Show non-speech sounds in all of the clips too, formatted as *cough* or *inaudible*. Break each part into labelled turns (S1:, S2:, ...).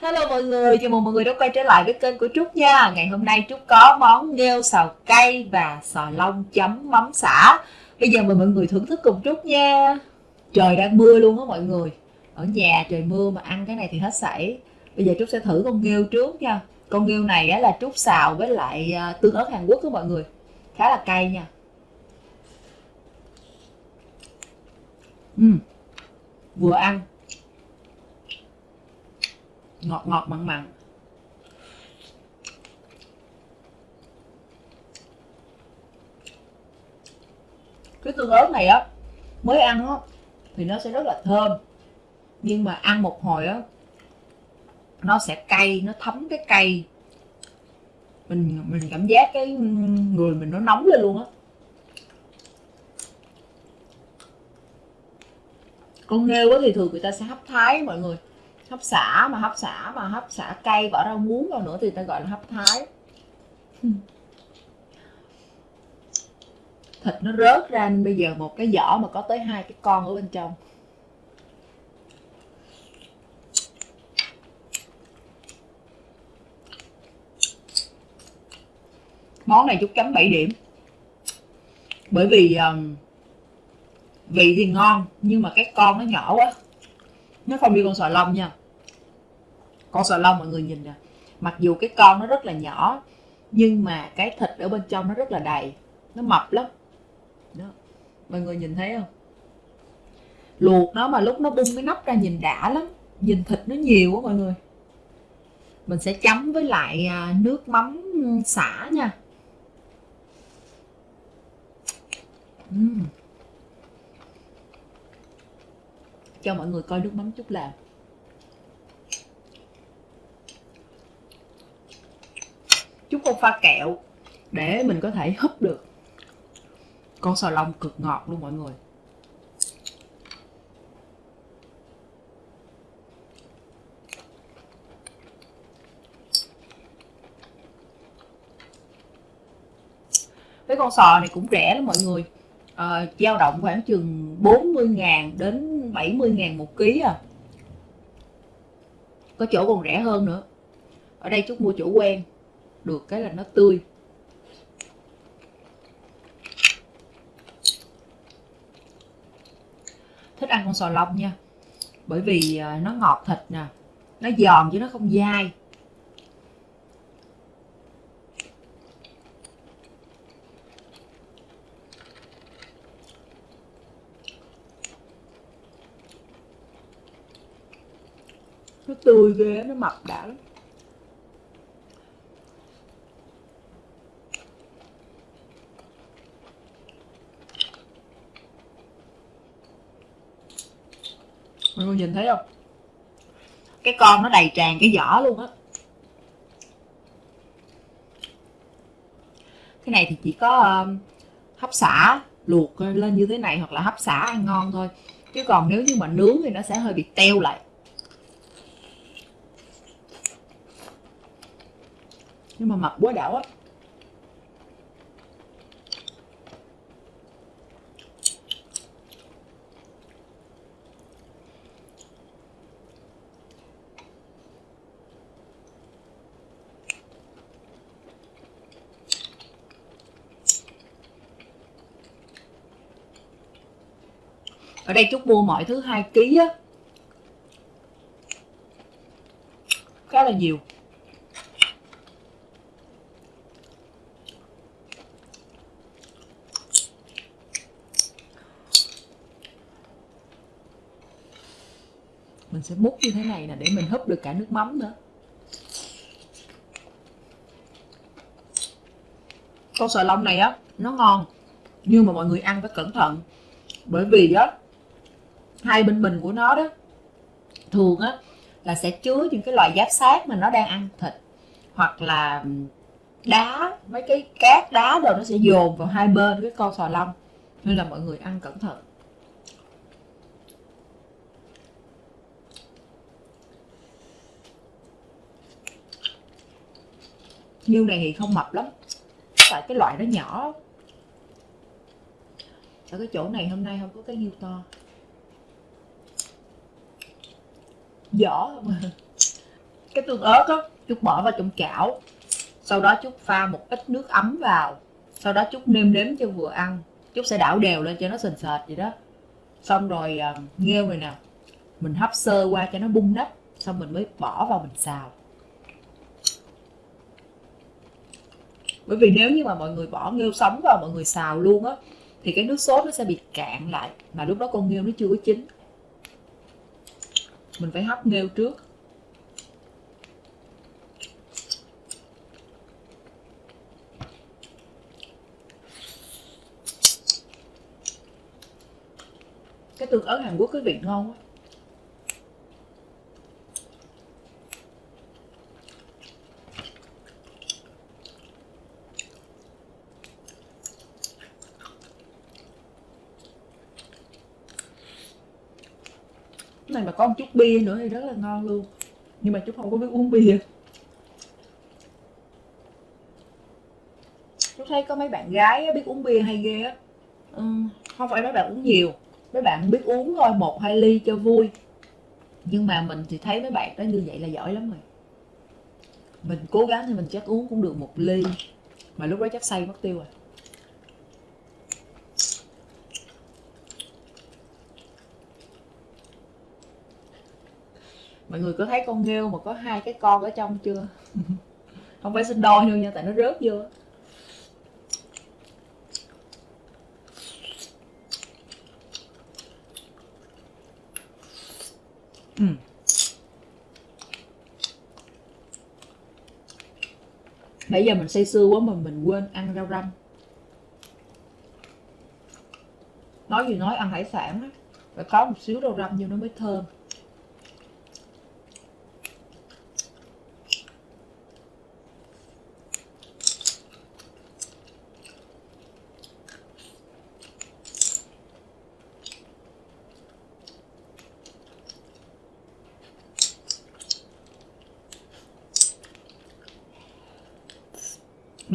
S1: Hello mọi người, chào mừng mọi người đã quay trở lại với kênh của Trúc nha. Ngày hôm nay Trúc có món nghêu xào cay và sò lông chấm mắm xả. Bây giờ mời mọi người thưởng thức cùng Trúc nha. Trời đang mưa luôn á mọi người. Ở nhà trời mưa mà ăn cái này thì hết sảy. Bây giờ Trúc sẽ thử con nghêu trước nha. Con nghêu này á, là Trúc xào với lại à, tương ớt Hàn Quốc đó mọi người. Khá là cay nha. Uhm. Vừa ăn ngọt ngọt, mặn mặn. Cái tương ớt này á, mới ăn á, thì nó sẽ rất là thơm. Nhưng mà ăn một hồi á, nó sẽ cay, nó thấm cái cay. Mình mình cảm giác cái người mình nó nóng lên luôn á. Con nghêu á thì thường người ta sẽ hấp thái mọi người hấp xả mà hấp xả mà hấp xả cay bỏ rau muống vào nữa thì ta gọi là hấp thái. *laughs* Thịt nó rớt ra nên bây giờ một cái vỏ mà có tới hai cái con ở bên trong. Món này chút chấm 7 điểm. Bởi vì um, vị thì ngon nhưng mà cái con nó nhỏ quá nó không như con sò lông nha. Con sò lông mọi người nhìn nè. Mặc dù cái con nó rất là nhỏ, nhưng mà cái thịt ở bên trong nó rất là đầy. Nó mập lắm. Đó. Mọi người nhìn thấy không? Luộc nó mà lúc nó bung cái nắp ra nhìn đã lắm. Nhìn thịt nó nhiều quá mọi người. Mình sẽ chấm với lại à, nước mắm xả nha. Uhm. Cho mọi người coi nước mắm chút làm. Chút con pha kẹo để mình có thể húp được. Con sò lông cực ngọt luôn mọi người. Cái con sò này cũng rẻ lắm mọi người. Uh, dao động khoảng chừng 40 ngàn đến 70 ngàn một ký à. Có chỗ còn rẻ hơn nữa. Ở đây chút mua chỗ quen. Được cái là nó tươi. Thích ăn con sò lông nha. Bởi vì à, nó ngọt thịt nè. Nó giòn chứ nó không dai. Nó tươi ghê nó mập đã lắm. Mọi người nhìn thấy không? Cái con nó đầy tràn cái vỏ luôn á. Cái này thì chỉ có um, hấp xả luộc lên như thế này hoặc là hấp xả ăn ngon thôi. Chứ còn nếu như mà nướng thì nó sẽ hơi bị teo lại. Nhưng mà mập quá đảo á. Ở đây chúc mua mọi thứ 2 kg á. Khá là nhiều. Sẽ múc như thế này nè, để mình húp được cả nước mắm nữa. Con sò lông này á, nó ngon, nhưng mà mọi người ăn phải cẩn thận. Bởi vì á, hai bên bình của nó đó, thường á, là sẽ chứa những cái loại giáp sát mà nó đang ăn thịt, hoặc là đá, mấy cái cát đá rồi nó sẽ dồn vào hai bên cái con sò lông. Nên là mọi người ăn cẩn thận. Nhiêu này thì không mập lắm. Tại cái loại nó nhỏ. Ở cái chỗ này hôm nay không có cái nhiêu to. Vỏ *laughs* cái tương ớt á chút bỏ vào trong chảo. Sau đó chút pha một ít nước ấm vào. Sau đó chút nêm nếm cho vừa ăn. Chút sẽ đảo đều lên cho nó sền sệt vậy đó. Xong rồi uh, nghêu này nè. Mình hấp sơ qua cho nó bung nắp. Xong mình mới bỏ vào mình xào. Bởi vì nếu như mà mọi người bỏ nghêu sống vào, mọi người xào luôn á, thì cái nước sốt nó sẽ bị cạn lại. Mà lúc đó con nghêu nó chưa có chín. Mình phải hấp nghêu trước. Cái tương ớt Hàn Quốc, cái vị ngon quá. Này mà có một chút bia nữa thì rất là ngon luôn. Nhưng mà chút không có biết uống bia. Chú thấy có mấy bạn gái biết uống bia hay ghê á. Ừ, không phải mấy bạn uống nhiều. Mấy bạn biết uống thôi một hai ly cho vui. Nhưng mà mình thì thấy mấy bạn đó như vậy là giỏi lắm rồi. Mình cố gắng thì mình chắc uống cũng được một ly. Mà lúc đó chắc say mất tiêu rồi mọi người có thấy con nghêu mà có hai cái con ở trong chưa? *laughs* Không phải sinh đôi đâu nha tại nó rớt vô. Ừ. nãy giờ mình say sưa quá mà mình quên ăn rau răm. Nói gì nói ăn hải sản á phải có một xíu rau răm vô nó mới thơm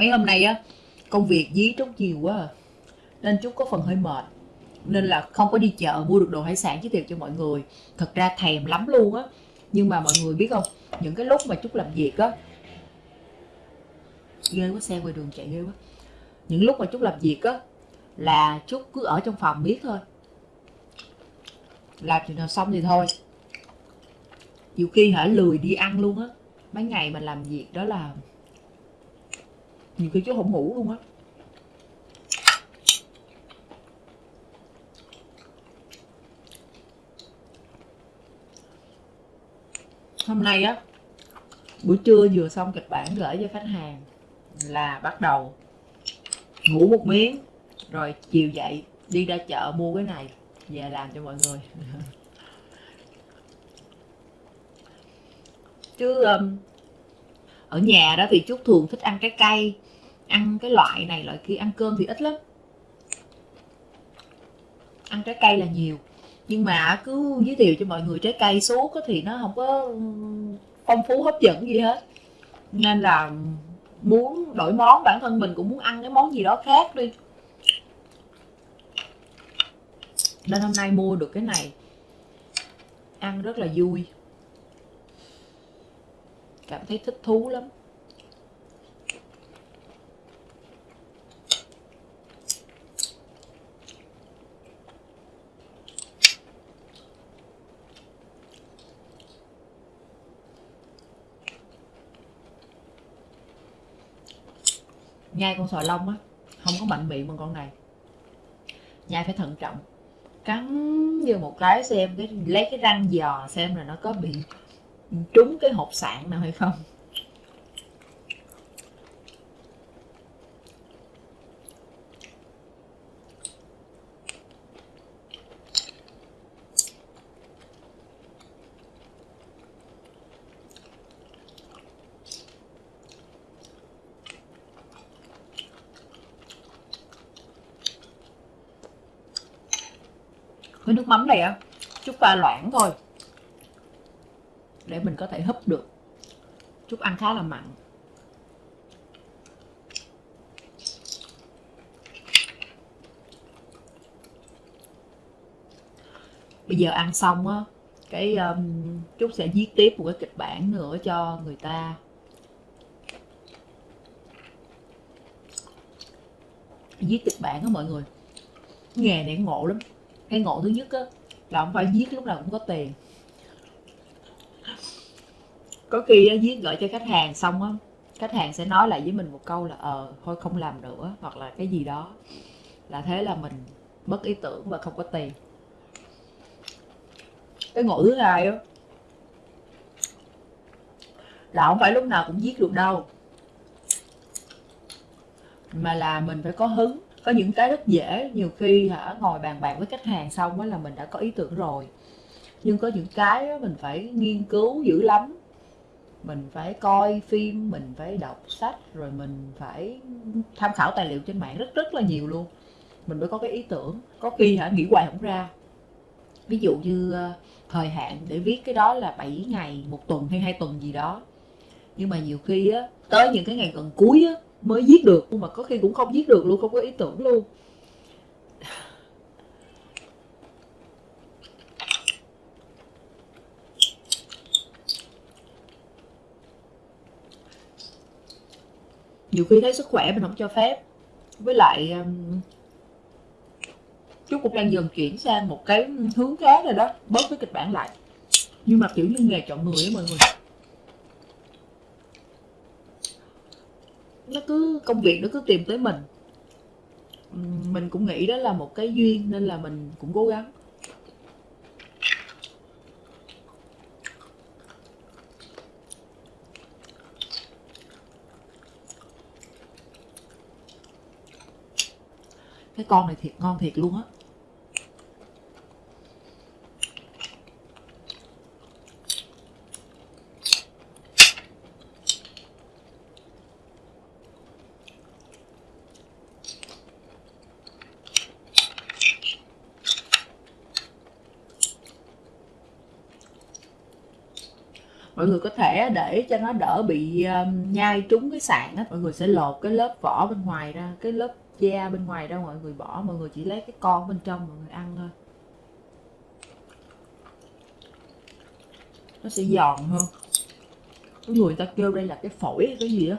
S1: mấy hôm nay á, công việc dí trúc nhiều quá à. nên chút có phần hơi mệt. Nên là không có đi chợ mua được đồ hải sản giới thiệu cho mọi người. Thật ra thèm lắm luôn á. Nhưng mà mọi người biết không, những cái lúc mà chút làm việc á, ghê quá, xe ngoài đường chạy ghê quá. Những lúc mà chút làm việc á, là chút cứ ở trong phòng biết thôi. Làm chuyện nào xong thì thôi. Nhiều khi hả, lười đi ăn luôn á. Mấy ngày mà làm việc đó là nhiều khi chú không ngủ luôn á. Hôm nay á buổi trưa vừa xong kịch bản gửi cho khách hàng là bắt đầu. Ngủ một miếng rồi chiều dậy đi ra chợ mua cái này về làm cho mọi người. *laughs* Chứ um, ở nhà đó thì chút thường thích ăn trái cây ăn cái loại này, loại kia, ăn cơm thì ít lắm. Ăn trái cây là nhiều. Nhưng mà cứ giới thiệu cho mọi người trái cây suốt thì nó không có phong phú, hấp dẫn gì hết. Nên là muốn đổi món, bản thân mình cũng muốn ăn cái món gì đó khác đi. Nên hôm nay mua được cái này. Ăn rất là vui cảm thấy thích thú lắm. Nhai con sòi lông á, không có mạnh miệng bằng con này. Nhai phải thận trọng. Cắn vô một cái xem, cái lấy cái răng giò xem là nó có bị trúng cái hộp sạn nào hay không? Cái nước mắm này á chút pha loãng thôi để mình có thể húp được. Chút ăn khá là mặn. Bây giờ ăn xong á cái um, Trúc sẽ viết tiếp một cái kịch bản nữa cho người ta. Viết kịch bản á mọi người. Nghề này ngộ lắm. Cái ngộ thứ nhất á là không phải viết lúc nào cũng có tiền có khi á, viết gửi cho khách hàng xong á khách hàng sẽ nói lại với mình một câu là ờ thôi không làm nữa hoặc là cái gì đó. Là thế là mình mất ý tưởng và không có tiền. Cái ngộ thứ hai á là không phải lúc nào cũng viết được đâu. Mà là mình phải có hứng có những cái rất dễ. Nhiều khi hả ngồi bàn bạc với khách hàng xong á là mình đã có ý tưởng rồi. Nhưng có những cái á, mình phải nghiên cứu dữ lắm mình phải coi phim, mình phải đọc sách, rồi mình phải tham khảo tài liệu trên mạng rất rất là nhiều luôn. Mình mới có cái ý tưởng. Có khi hả, nghĩ hoài không ra. Ví dụ như ờ, thời hạn để viết cái đó là 7 ngày, một tuần hay hai tuần gì đó. Nhưng mà nhiều khi á, tới những cái ngày gần cuối á, mới viết được. Nhưng mà có khi cũng không viết được luôn, không có ý tưởng luôn. Nhiều khi thấy sức khỏe mình không cho phép. Với lại um, chú cũng đang dần chuyển sang một cái hướng khác rồi đó bớt cái kịch bản lại. Nhưng mà kiểu như nghề chọn người á mọi người. Nó cứ công việc nó cứ tìm tới mình. Mình cũng nghĩ đó là một cái duyên nên là mình cũng cố gắng. Cái con này thiệt ngon thiệt luôn á. Mọi người có thể để cho nó đỡ bị um, nhai trúng cái sạn á. Mọi người sẽ lột cái lớp vỏ bên ngoài ra, cái lớp da bên ngoài ra mọi người bỏ mọi người chỉ lấy cái con bên trong mọi người ăn thôi. Nó sẽ giòn hơn. Có người ta kêu đây là cái phổi hay cái gì á.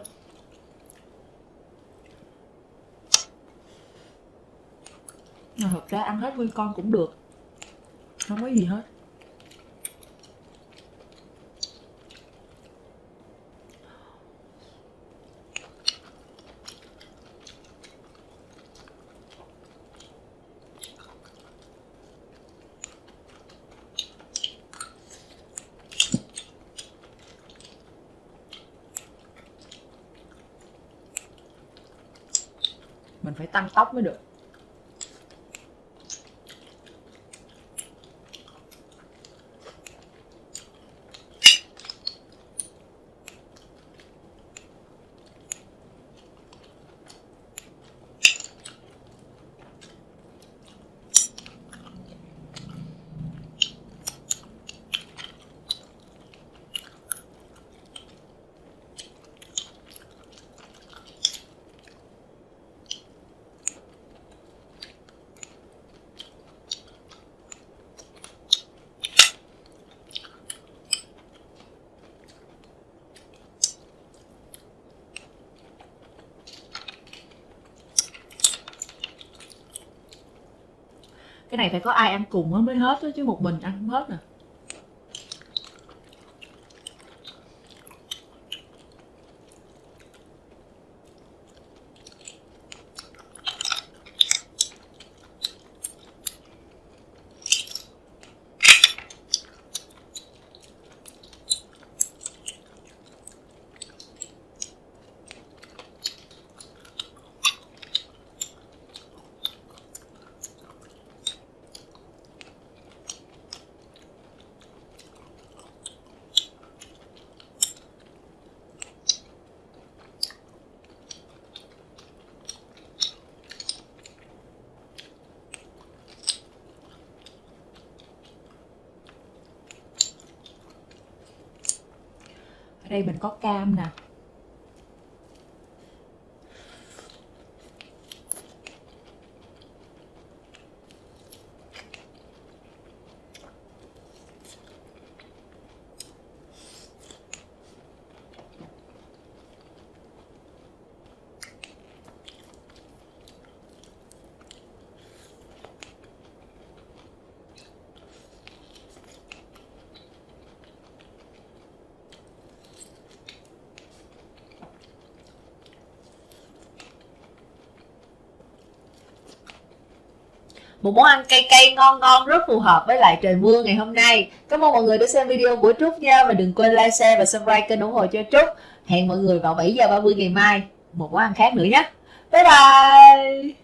S1: Mà thật ra ăn hết nguyên con cũng được. Không có gì hết mình phải tăng tốc mới được. Cái này phải có ai ăn cùng mới hết đó, chứ một mình ăn không hết nè. Đây mình có cam nè một món ăn cay cay, ngon ngon, rất phù hợp với lại trời mưa ngày hôm nay. Cảm ơn mọi người đã xem video của trúc nha, và đừng quên like, share và subscribe kênh ủng hộ cho trúc. Hẹn mọi người vào 7 giờ 30 ngày mai. Một món ăn khác nữa nhé. Bye bye!